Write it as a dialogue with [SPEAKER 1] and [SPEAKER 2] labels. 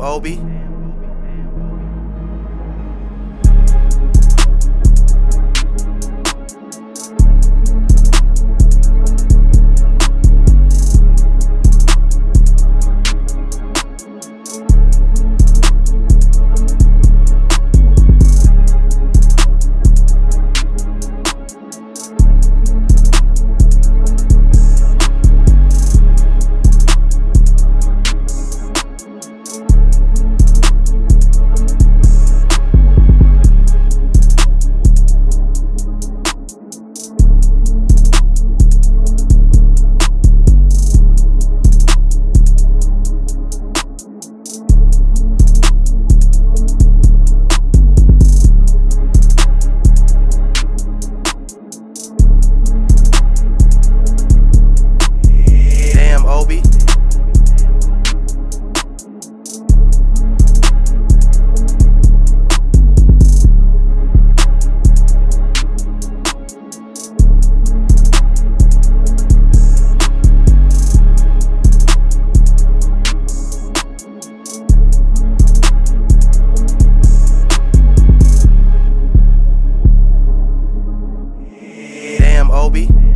[SPEAKER 1] Obi. I'm Obi.